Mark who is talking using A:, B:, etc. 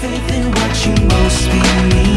A: faith in what you most believe.